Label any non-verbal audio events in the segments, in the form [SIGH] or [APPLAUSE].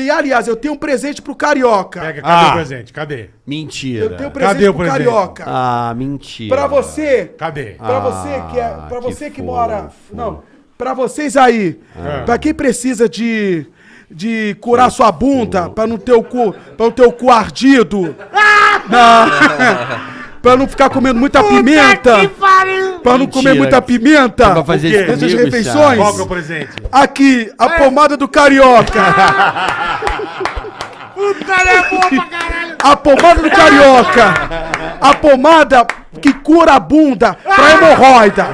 E, aliás, eu tenho um presente pro Carioca. Pega, cadê Ah. o presente? Cadê? Mentira. Eu tenho um presente Cadê o pro presente? Carioca. Ah, mentira. Pra você, Cadê? pra você que é, Ah, pra que você que, mora, fofo. não, pra vocês aí, Ah. pra quem precisa de de curar sua bunda, pra não ter o cu, para não ter o cu ardido. Não. [LAUGHS] pra não ficar comendo muita pimenta. Pra não comer muita pimenta. Pra fazer O quê? isso Essas comigo, refeições? Charles? Qual que é o presente? Aqui, a pomada do carioca. [LAUGHS] A pomada do carioca. A pomada que cura a bunda pra hemorroida.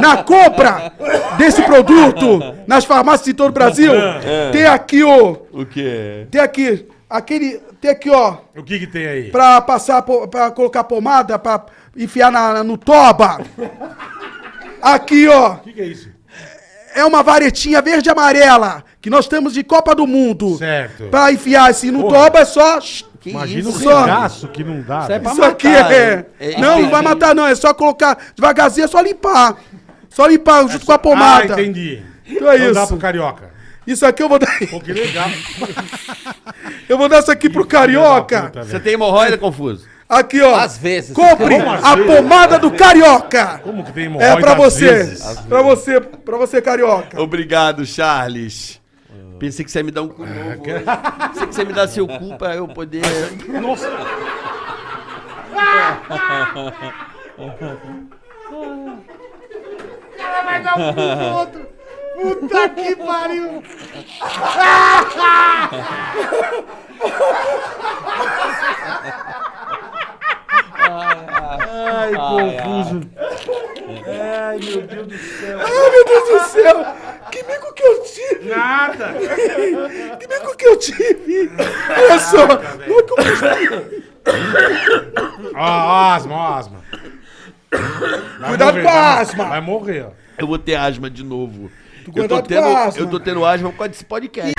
Na compra desse produto nas farmácias de todo o Brasil, tem aqui o. O quê? Tem aqui. Aquele. Tem aqui, ó. O que que tem aí? Pra passar, pra colocar pomada, pra enfiar na, no toba. Aqui, ó. O que que é isso? É uma varetinha verde e amarela que nós temos de Copa do Mundo. Certo. Pra enfiar assim no Porra. toba é só. Que Imagina isso? o só? regaço que não dá. Isso é pra Isso aqui matar, é. é Não, não vai matar, não. É só colocar devagarzinho, é só limpar. Só limpar junto com a Ah, pomada. entendi. Então é dá isso. pro carioca. Isso aqui eu vou dar. Pô, que legal. [LAUGHS] Eu vou dar isso aqui pro carioca. Puta, Você tem hemorroida, Confuso? Aqui, ó. Às vezes. Compre a vezes? pomada do carioca. Como que tem hemorroida É pra às você. vezes? Pra você, pra você, carioca. Obrigado, Charles. Pensei que você ia me dar um cu novo. Pensei que você ia me dar seu cu pra eu poder... Nossa. Puta que pariu. Ai, confuso. Ai, meu Deus do céu. Que mico que eu tive. Nada. Que mico que eu tive. Olha só. Ó, ó, asma, ó, asma. Vai Cuidado morrer, com a asma. Vai morrer, ó. Eu vou ter asma de novo. Eu tô, tendo, eu tô tendo asma por causa desse podcast.